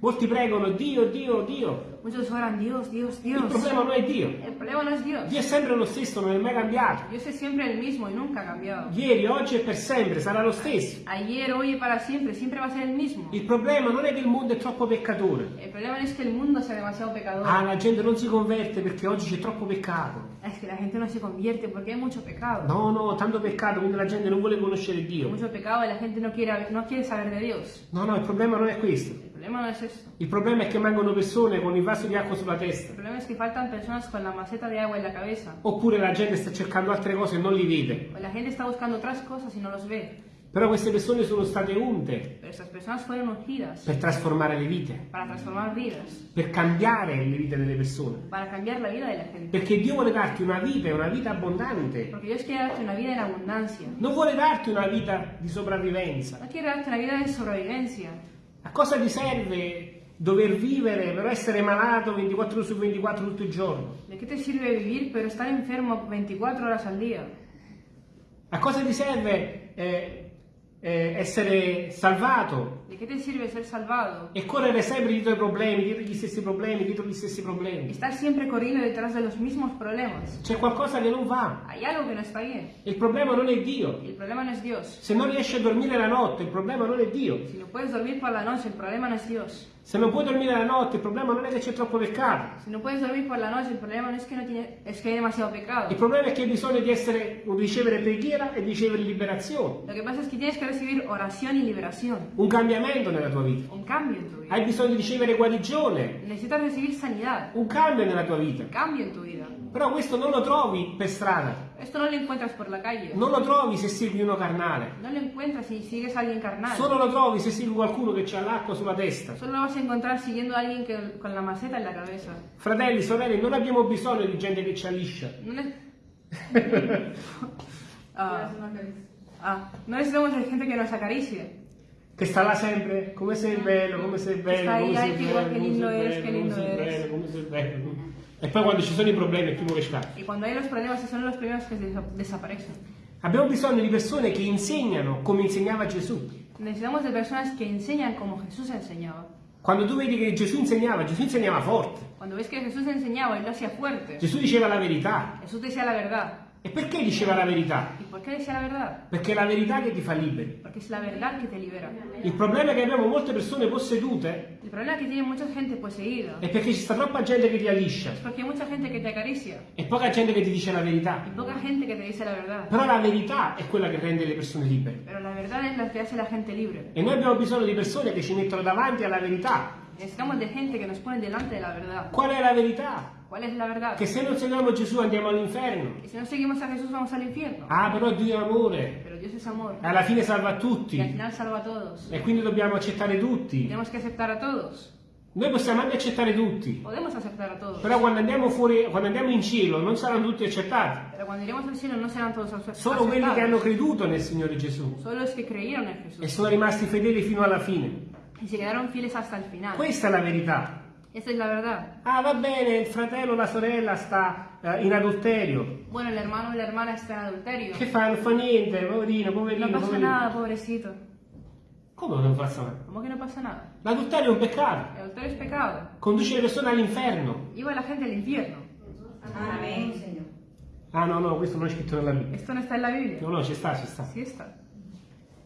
Molti pregano Dio, Dio, Dio. Muchos oran Dios, Dios, Il Dios. problema non è Dio. El problema no es Dios. Dio è sempre lo stesso, non è mai cambiato. Dios es siempre el mismo y nunca ha cambiado. Ieri, oggi e per sempre sarà lo stesso. Ayer, hoy y para siempre, siempre va a ser el mismo. Il problema non è che il mondo è troppo peccatore. El problema es que el mundo sea demasiado pecador. Ah, la gente non si converte perché oggi c'è troppo peccato. Es que la gente no se convierte porque hay mucho pecado. No, no, tanto peccato, quindi la gente non vuole conoscere Dio. mucho pecado y la gente no quiere, no quiere saber de Dios. No, no, il problema non è questo. El problema no es esto. Il problema è che mancano persone con il vaso di acqua sulla El testa. problema es que faltan personas con la maceta de agua en la cabeza. Oppure la gente sta cercando altre cose e non li vede. O la gente está buscando otras cosas y no los ve. Però queste persone sono state unte per trasformare le vite, per cambiare le vite delle persone. Perché Dio vuole darti una vita una vita abbondante. Non vuole darti una vita di sopravvivenza. No A cosa ti serve dover vivere però essere malato 24 ore su 24 tutto il giorno? ¿De qué te sirve vivir pero estar enfermo 24 horas al día? A cosa ti serve eh, eh, essere salvato ¿De qué te sirve ser salvado? e correre sempre dietro i problemi, dietro gli stessi problemi, dietro gli stessi problemi? Estar siempre corriendo detrás de los mismos problemas. C'è qualcosa che non va. Hay algo que no está bien. Il problema non è Dio. El problema no es Dios. Se non riesci a dormire la notte, il problema non è Dio. Si no puedes dormir por la noche, el problema no es Dios. Se non puoi dormire la notte, il problema non è che c'è troppo peccato. Si no puedes dormir por la noche, el problema no es que, no tiene, es que hay demasiado pecado. Il problema è che hai bisogno di, essere, di ricevere preghiera e di ricevere liberazione. Lo que pasa es que tienes que recibir oración y liberación. Un cambiamento nella tua vita. Un cambio en tu vida. Hai bisogno di ricevere guarigione. Necesitas recibir sanidad. Un cambio nella tua vita. Cambio en tu vida. Però questo non lo trovi per strada. Esto no lo encuentras por la calle. Non lo trovi se segui uno carnale. No lo encuentras si sigues a alguien carnal. Solo lo trovi se segui qualcuno che ha l'acqua sulla testa. Solo lo vas a encontrar siguiendo a alguien que, con la maceta en la cabeza. Fratelli, sorelle, non abbiamo bisogno di gente che ci alliscia. No, ne- Ah, ah, no necesitamos de gente que nos acaricie. Che sta là sempre, come sei bello, come sei bello, sta come sei bello, che come lindo sei bello, che come lindo sei bello, come sei bello. E poi quando ci sono i problemi è primo che scappa. Y cuando hay los problemas, esos son los que desa- desaparecen. Abbiamo bisogno di persone che insegnano come insegnava Gesù. Necesitamos de personas que enseñan como Jesús enseñaba. Quando tu vedi che Gesù insegnava, Gesù insegnava forte. Cuando ves que Jesús enseñaba y lo hacía fuerte, Gesù diceva la verità. Jesús decía la E perché diceva la verità? ¿Y por qué decía la verdad? Perché è la verità che ti fa liberi. Porque es la verdad que te libera. Il problema è che abbiamo molte persone possedute El problema que tiene mucha gente poseída è perché ci sta troppa gente che ti alliscia es porque hay mucha gente que te acaricia e poca gente che ti dice la verità. y poca gente que te dice la verdad. Però la verità è quella che rende le persone libere. Pero la verdad es la que hace la gente libre. E noi abbiamo bisogno di persone che ci mettono davanti alla verità. Necesitamos de gente que nos pone delante de la verdad. Qual è la verità? ¿Cuál es la verdad? Che se non seguiamo Gesù andiamo all'inferno. Y si no seguimos a Jesús vamos al infierno. Ah, però Dio è amore. Pero Dios es amor. Alla fine salva Y al tutti. final salva a todos. E quindi dobbiamo accettare tutti. Tenemos que aceptar a todos. Noi possiamo anche accettare tutti. Podemos aceptar a todos. Però quando andiamo fuori, quando andiamo in cielo, non saranno tutti accettati. No Solo quelli che hanno creduto nel Signore Gesù que e sono rimasti fedeli fino alla fine. Y se quedaron fieles hasta el final. Questa è la verità. Esa es la verdad. Ah, va bene, il fratello o la sorella sta eh, in adulterio. Bueno, el hermano o la hermana está en adulterio. Che fa? Non fa niente, poverino, poverino, No pasa poverino. nada, pobrecito. Come non passa nada? ¿Cómo que no pasa nada? L'adulterio è un peccato. El adulterio es pecado. Conduce le persone all'inferno. Lleva a la gente al infierno. Amén, Señor. Ah no, no, questo non è scritto nella Bibbia. Esto no está en la Biblia. No, no, ci sta, ci sta. Sí está.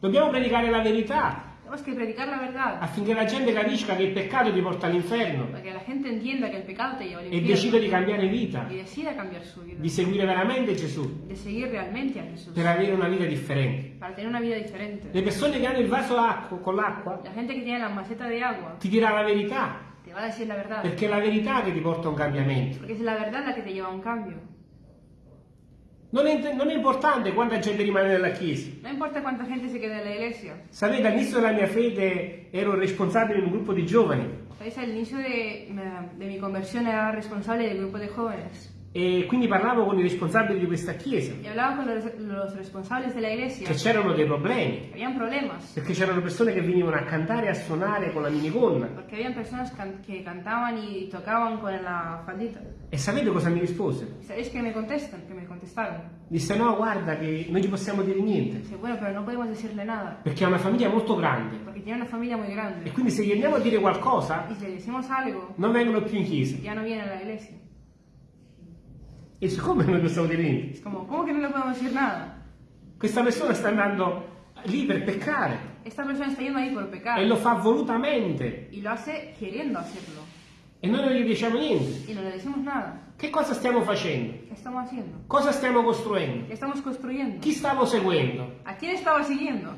Dobbiamo predicare la verità Tenemos que predicar la verdad. affinché la gente capisca che il peccato ti porta all'inferno que la gente entienda que el pecado te lleva al e decida di cambiare vita, Y decida cambiar su vida. di seguire veramente Gesù De seguir realmente a Jesús. per avere una vita differente. Para tener una vida diferente. Le persone che hanno il vaso acqua, con l'acqua La gente que tiene la maceta de agua ti dirà la verità, te va a decir la verdad. perché è la verità che ti porta a un cambiamento. Porque es la verdad la que te lleva a un cambio. Non è, non è importante quanta gente rimane nella chiesa. No importa cuánta gente se quede en la iglesia. Sapete, all'inizio della mia fede ero responsabile di un gruppo di giovani ¿Sabéis? Al inicio de, de mi conversión era responsable del grupo de jóvenes. E quindi parlavo con i responsabili di questa chiesa, Y hablaba con los, responsables de la iglesia. che c'erano dei problemi, Habían problemas. perché c'erano persone che venivano a cantare e a suonare con la minigonna. Porque habían personas can- que cantaban y tocaban con la faldita. E sapete cosa mi rispose? ¿Y sabéis qué me contestan? Que me contestaron. Disse no, guarda che non gli possiamo dire niente, Dice, bueno, pero no podemos decirle nada. perché ha una famiglia molto grande Porque tiene una familia muy e grande. quindi se gli andiamo a dire qualcosa algo, non vengono più in chiesa. ya no viene a la iglesia. E siccome non possiamo dire niente? Es como, ¿cómo que no le podemos decir nada? Questa persona sta andando lì per peccare Esta persona está yendo ahí por pecar. e lo fa volutamente Y lo hace queriendo hacerlo. e noi non gli diciamo niente. Y no le decimos nada. Che cosa stiamo facendo? ¿Qué estamos haciendo? Cosa stiamo costruendo? Chi stavo seguendo? ¿A quién estaba siguiendo?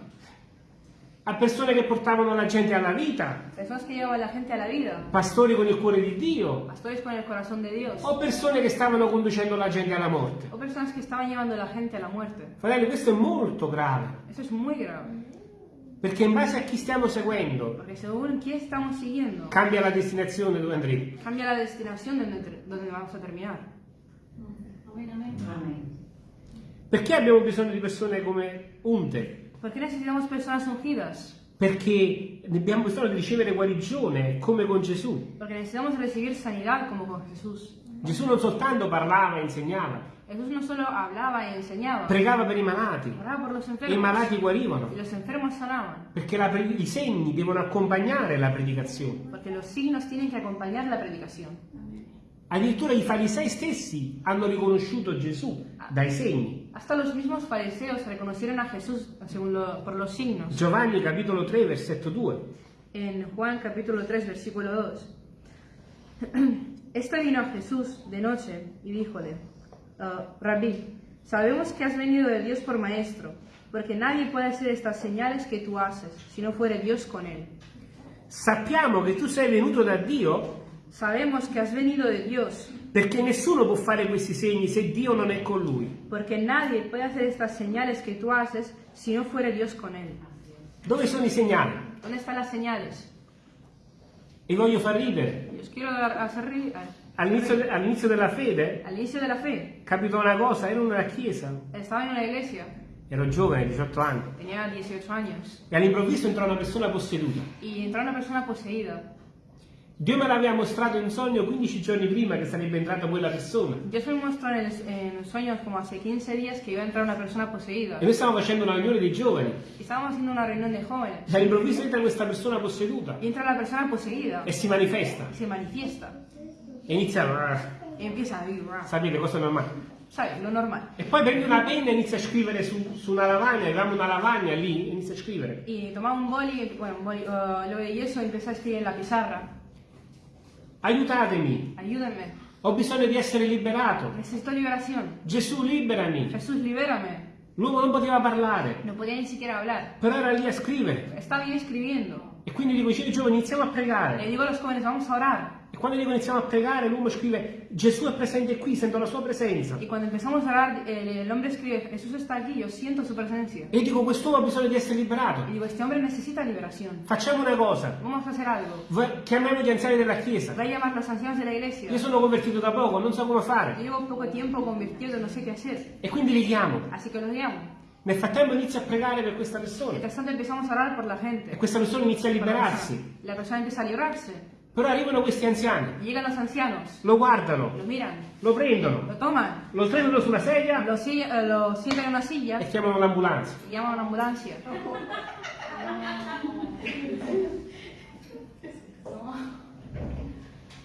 A persone che portavano la gente alla vita, gente pastori con il cuore di Dio, pastores con el corazón de Dios, o persone che stavano conducendo la gente alla morte. o personas que estaban llevando a la gente a la muerte. Fratelli, questo è molto grave, Eso es muy grave, perché in base a chi stiamo seguendo siguiendo, cambia la destinazione dove andremo. cambia la destinación de donde, donde vamos a terminar. Amén. Perché abbiamo bisogno di persone come Unte? ¿Por qué necesitamos personas ungidas? Perché abbiamo bisogno di ricevere guarigione come con Gesù. Porque necesitamos recibir sanidad como con Jesús. Gesù non soltanto parlava e insegnava, Jesús no solo hablaba y enseñaba, pregava per i malati e i malati guarivano. Perché la i segni devono accompagnare la predicazione. Porque los signos tienen que acompañar la predicación. Addirittura i farisei stessi hanno riconosciuto Gesù dai segni. Hasta los mismos fariseos reconocieron a Jesús lo- por los signos. Giovanni capitolo 3 versetto 2. En Juan capítulo 3, versículo 2. Este vino a Jesús de noche y díjole, "Ah, Rabí, sabemos que has venido de Dios por maestro, porque nadie puede hacer estas señales que tú haces si no fuere Dios con él. Sappiamo che tu sei venuto da Dio Sabemos que has venido de Dios, perché nessuno può fare questi segni se Dio non è con lui. porque nadie puede hacer estas señales que tú haces si no fuere Dios con él. Dove sono i segnali? ¿Dónde están las señales? E voglio far ridere. Y os quiero hacer ri- All'inizio, de- all'inizio della fede Al inicio de la fe, capitò una cosa, ero in una chiesa, estaba en una iglesia, ero giovane, 18 anni, tenía 18 años, e all'improvviso entrò una persona posseduta. y entró una persona poseída. Dio me l'aveva mostrato in sogno 15 giorni prima che sarebbe entrata quella persona. Dios me mostró en, el- en sueños como hace 15 días que iba a entrar una persona poseída. E noi stavamo facendo una riunione dei giovani. Y estábamos haciendo una reunión de jóvenes. E all'improvviso entra questa persona posseduta entra la persona poseída e si manifesta. y se manifiesta. E inizia a... Y empieza a vivir, Sapete cosa normale. ¿sabes? Lo normal. E poi prende una penna e inizia a scrivere su, su una lavagna, avevamo una lavagna lì, e inizia a scrivere. Y tomaba un boli, bueno, un boli, uh, lo y eso empezó a escribir en la pizarra. Aiutatemi, Ayúdenme. ho bisogno di essere liberato. Necesito liberación. Gesù liberami. Jesús, libérame. L'uomo non poteva parlare, No però era lì a scrivere. E quindi dico, ai giovani, iniziamo a Le pregare. digo a los jóvenes, vamos a orar. E quando dico iniziamo a pregare, l'uomo scrive, Gesù è presente qui, sento la sua presenza. Y cuando empezamos a orar, el, el hombre escribe, Jesús está aquí, yo siento su presencia. E dico, quest'uomo ha bisogno di essere liberato. Y digo, este hombre necesita liberación. Facciamo una cosa, Vamos a hacer algo. chiamiamo gli anziani della chiesa. Voy a llamar a los ancianos de la iglesia. Io sono convertito da poco, non so come fare. llevo poco tiempo convertido, no sé qué hacer. E quindi li chiamo. Así que los llamo. Nel frattempo inizio a pregare per questa persona. la E questa persona inizia a la liberarsi. Però arrivano questi anziani, llegan los ancianos, lo guardano, lo miran, lo prendono, lo toman, lo prendono sulla sedia lo, si- eh, lo sientan en una silla e chiamano l'ambulanza. y llaman a una ambulancia.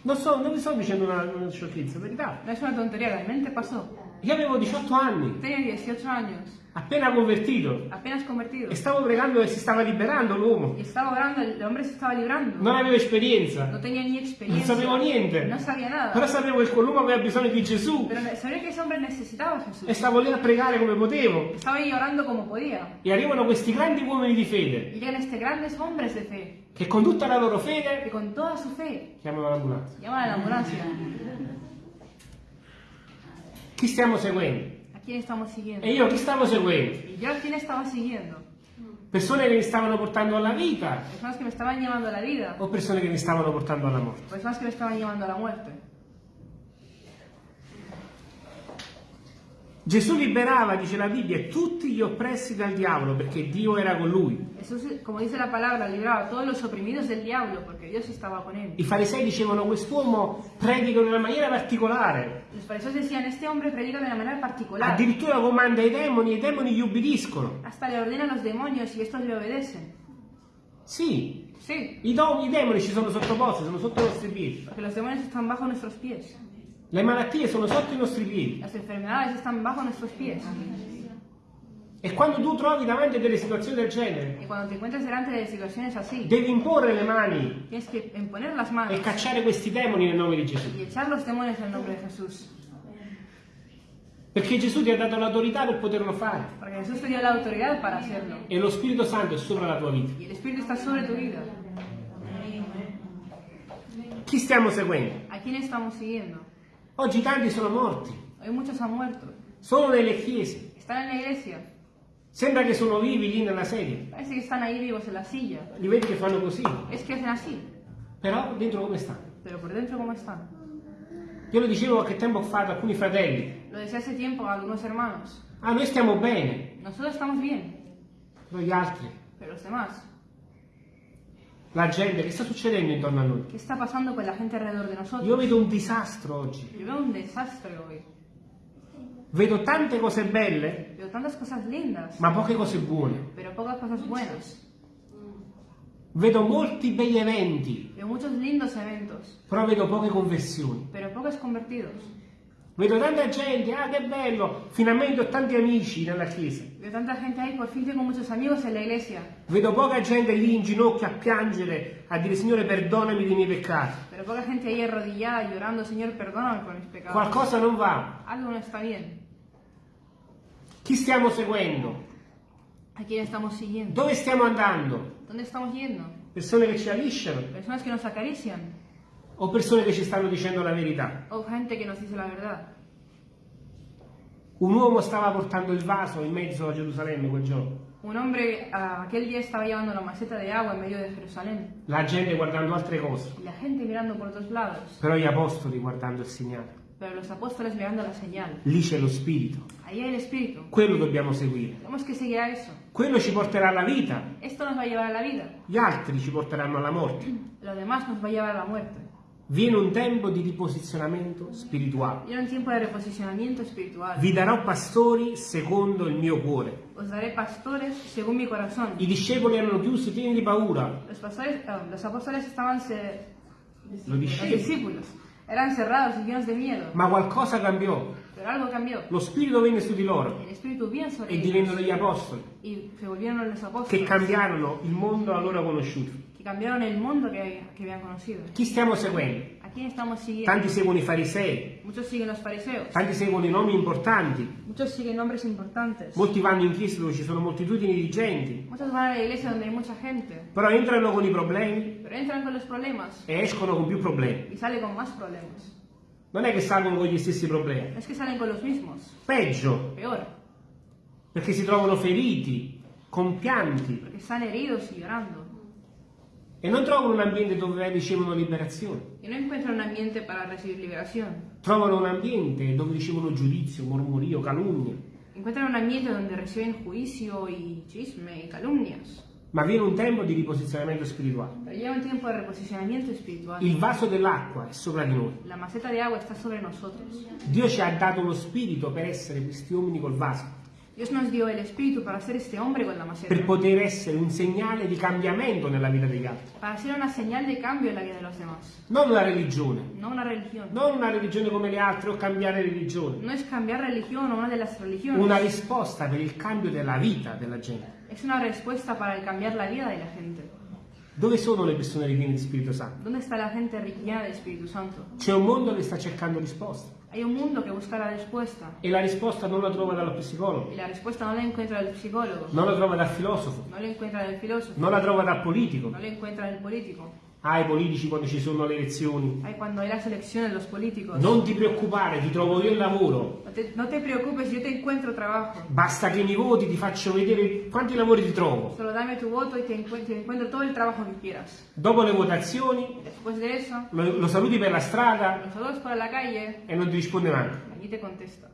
Non, so, non vi sto dicendo una, una sciocchezza, è verità. No es una tontería, realmente pasó. Io avevo 18 anni, Tenía 18 años, appena convertito, apenas convertido. e stavo pregando e si stava liberando l'uomo. Y estaba orando, el hombre se estaba librando. Non avevo esperienza, No tenía ni non experiencia. sapevo niente. No sabía nada. Però sapevo che quell'uomo aveva bisogno di Gesù Pero sabía que ese hombre necesitaba a e stavo lì a pregare come potevo. Estaba ahí orando como podía. E arrivano questi grandi uomini di fede Y llegan estos grandes hombres de fe, che con tutta la loro fede con toda su fe chiamano l'ambulanza. llaman a la ambulancia. Chi stiamo seguendo? ¿A quién estamos siguiendo? E io chi stavo seguendo? Y yo a quién estaba siguiendo. Persone che mi stavano portando alla vita Personas que me estaban llevando a la vida, o persone che mi stavano portando alla morte? personas que me estaban llevando a la muerte. Gesù liberava, dice la Bibbia, tutti gli oppressi dal diavolo perché Dio era con lui. Jesús, como dice la palabra, libraba a todos los oprimidos del diablo porque Dios estaba con él. I farisei dicevano quest'uomo predica in una maniera particolare, Los fariseos decían, este hombre predica de una manera particular. addirittura comanda i demoni e i demoni gli ubbidiscono. Hasta le ordena a los demonios y estos le obedecen. Sì, Sí, i, do- i demoni ci sono sottoposti, sono sotto i nostri piedi. porque los demonios están bajo nuestros pies. Le malattie sono sotto i nostri piedi. Las enfermedades están bajo nuestros pies. E quando tu trovi davanti a delle situazioni del genere, así, devi imporre le mani manos e cacciare questi demoni nel nome di Gesù. Jesús. Perché Gesù ti ha dato l'autorità per poterlo fare. E lo Spirito Santo è sopra la tua vita. Chi stiamo seguendo? Oggi tanti sono morti. Sono nelle chiese. Sembra che sono vivi lì nella sedia. Parece que están ahí vivos en la silla. Li vedi che fanno così. Es que hacen así. Però dentro come stanno? Pero por dentro, ¿cómo están? Io lo dicevo qualche tempo fa ad alcuni fratelli. Lo decía hace tiempo a algunos hermanos. Ah, noi stiamo bene. Nosotros estamos bien, gli altri, pero los demás. La gente, che sta succedendo intorno a noi? ¿Qué está pasando con la gente alrededor de Io nosotros? vedo un disastro oggi. Yo veo un desastre hoy. Vedo tante cose belle, Veo tantas cosas lindas, ma poche cose buone. pero pocas cosas buenas. Vedo molti begli eventi, Veo muchos lindos eventos, però vedo poche conversioni. pero pocos convertidos. Vedo tanta gente, ah che bello, finalmente ho tanti amici nella chiesa. Veo tanta gente ahí, por fin tengo muchos amigos en la iglesia, Vedo poca gente lì in ginocchio a piangere, a dire Signore perdonami dei miei peccati. pero poca gente ahí arrodillada llorando, Señor, perdóname por mis pecados. Qualcosa non va. Algo no está bien. Chi stiamo seguendo? ¿A quién estamos siguiendo? Dove stiamo andando? ¿Dónde estamos yendo? Persone che ci alisciano ¿Personas que nos acarician? O persone che ci stanno dicendo la verità? ¿O gente que nos dice la verdad? Un uomo stava portando il vaso in mezzo a Gerusalemme quel giorno. Un hombre ah, aquel día estaba llevando una maceta de agua en medio de Jerusalén La gente guardando altre cose, la gente mirando por otros lados, però gli apostoli guardando il segnale. pero los apóstoles mirando la señal. Lì c'è lo spirito. Ahí hay el Espíritu. Quello dobbiamo seguire. Tenemos que seguir a eso. Quello ci porterà alla vita, Esto nos va a llevar a la vida. gli altri ci porteranno alla morte. Lo demás nos va a llevar a la muerte. Viene un tempo di riposizionamento spirituale. Viene un tiempo de reposicionamiento espiritual. Vi darò pastori secondo il mio cuore. Os daré pastores según mi corazón. I discepoli erano chiusi, pieni di paura. Los, pastores, ah, los apóstoles estaban se- Los discípulos eran cerrados y llenos de miedo, Ma qualcosa cambiò. pero algo cambió. Lo spirito venne su di loro El Espíritu vino sobre e divennero gli apostoli, y se volvieron los che apóstoles cambiarono il mondo allora conosciuto. Que cambiaron el mundo que, que habían conocido. Chi stiamo seguendo? ¿A quién estamos siguiendo? Tanti seguono i farisei, Muchos siguen los fariseos, tanti seguono i nomi importanti, muchos siguen hombres importantes, molti vanno in chiesa dove ci sono moltitudini di gente, muchos van a la iglesia donde hay mucha gente, però entrano con i problemi pero entran con los problemas e escono con più problemi. y salen con más problemas. Non è che salgono con gli stessi problemi, es que salen con los mismos, peggio, peor, perché si trovano feriti, compianti porque están heridos y llorando. E non trovano un ambiente dove ricevono liberazione. Y no encuentran un ambiente para recibir liberación. Trovano un ambiente dove ricevono giudizio, mormorio, calunnia. Encuentran un ambiente donde reciben juicio y chisme y calumnias. Ma viene un tempo di riposizionamento spirituale. Pero llega un tiempo de reposicionamiento espiritual. Il vaso dell'acqua è sopra di noi. La maceta de agua está sobre nosotros. Dio ci ha dato lo spirito per essere questi uomini col vaso, Dios nos dio el espíritu para ser este hombre con la maceta. per poter essere un segnale di cambiamento nella vita degli altri. Para ser una señal de cambio en la vida de los demás. Non una religione, No una religión. non una religione come le altre o cambiare religione. No es cambiar religión o una de las religiones. Una risposta per il cambio della vita della gente. Es una respuesta para el cambiar la vida de la gente. Dove sono le persone ripiene di Spirito Santo? ¿Dónde está la gente llena del Espíritu Santo? C'è un mondo che sta cercando risposte Hay un mundo que busca la respuesta. E la risposta non la trova dallo psicologo, y la respuesta no la encuentra el psicólogo, non la trova dal filosofo, no la encuentra el filósofo, non la trova dal politico. no la encuentra el político. Ah, i politici quando ci sono le elezioni. Hay cuando hay las elecciones los políticos. Non ti preoccupare, ti trovo io il lavoro. No te, no te preocupes, yo te encuentro trabajo. Basta che mi voti, ti faccio vedere quanti lavori ti trovo. Solo dame tu voto y te encuentro, te encuentro todo el trabajo que quieras. Dopo le votazioni Después de eso, lo, lo saluti per la strada por la calle e non ti risponde manco. y te contesta.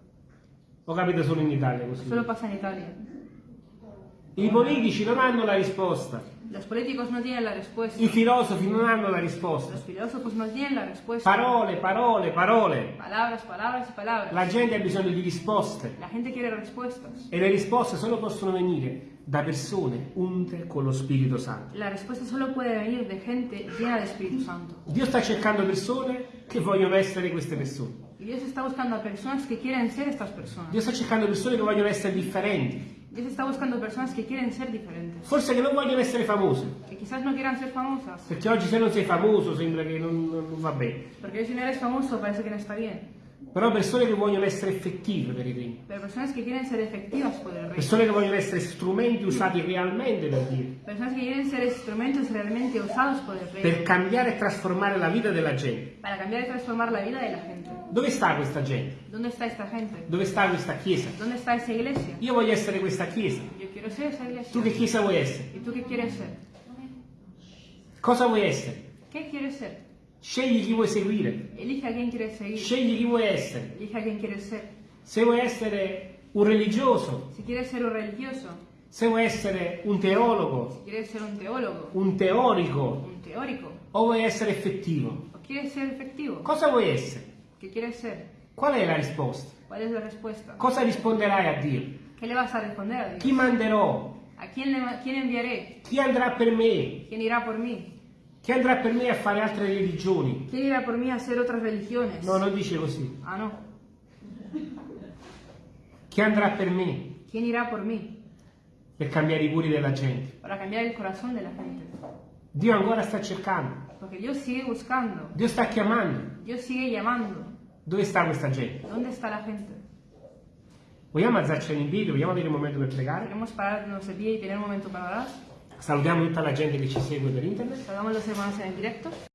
Lo capita solo in Italia così. Solo pasa en Italia. I politici non hanno la risposta, Los políticos no tienen la respuesta. i filosofi non hanno la risposta. Los filósofos no tienen la respuesta. Parole, parole, parole. Palabras, palabras y palabras. La gente ha bisogno di risposte La gente quiere respuestas. e le risposte solo possono venire da persone unte con lo Spirito Santo. La respuesta solo puede venir de gente llena de Espíritu Santo. Dio sta cercando persone che vogliono essere queste persone. Y Dios está buscando a personas que quieren ser estas Dio sta cercando persone che vogliono essere differenti. Dios está buscando personas que quieren ser diferentes. Forse che non vogliono essere famose. Que quizás no quieran ser famosas. Perché oggi se non sei famoso sembra che non, non va bene. Porque si no eres famoso parece que no está bien. Però persone che vogliono essere effettive per il regno, pero personas que quieren ser efectivas por el reino. persone che vogliono essere strumenti usati realmente da Dio, Personas que quieren ser instrumentos realmente usados por el reino. per cambiare e trasformare la vita della gente. Para cambiar y transformar la vida de la gente. Dove sta questa gente? ¿Dónde está esta gente? Dove sta questa chiesa? ¿Dónde está esa iglesia? Io voglio essere questa chiesa. Yo quiero ser esa iglesia. Tu che chiesa vuoi essere? ¿Y tú qué quieres ser? Cosa vuoi essere? ¿Qué quieres ser? Scegli chi vuoi seguire, scegli chi vuoi essere. Se vuoi essere un religioso, se vuoi essere un teologo, un teólogo, un teorico un teórico, o vuoi essere effettivo. o quieres ser efectivo, Cosa vuoi essere? Qual è la risposta? ¿Cuál es la respuesta? Cosa risponderai a Dio? ¿Qué le vas a responder a Chi Dios? manderò? ¿A quién, le, enviaré? Chi andrà per me? ¿Quién irá por mí? Chi andrà per me a fare altre religioni? ¿Quién irá por mí a hacer otras religiones? No, non dice così. Ah, no. Chi andrà per me ¿Quién irá por mí? per cambiare i cuori della gente? Para cambiar el corazón de la gente. Dio ancora sta cercando, Porque Dios sigue buscando, Dio sta chiamando. Dios sigue llamando. Dove sta questa gente? ¿Dónde está la gente? Vogliamo alzarci in piedi? Vogliamo avere un momento per pregare? Queremos pararnos de pie y tener un momento para orar. Salutiamo tutta la gente che ci segue per internet. Saludamos a los hermanos en el.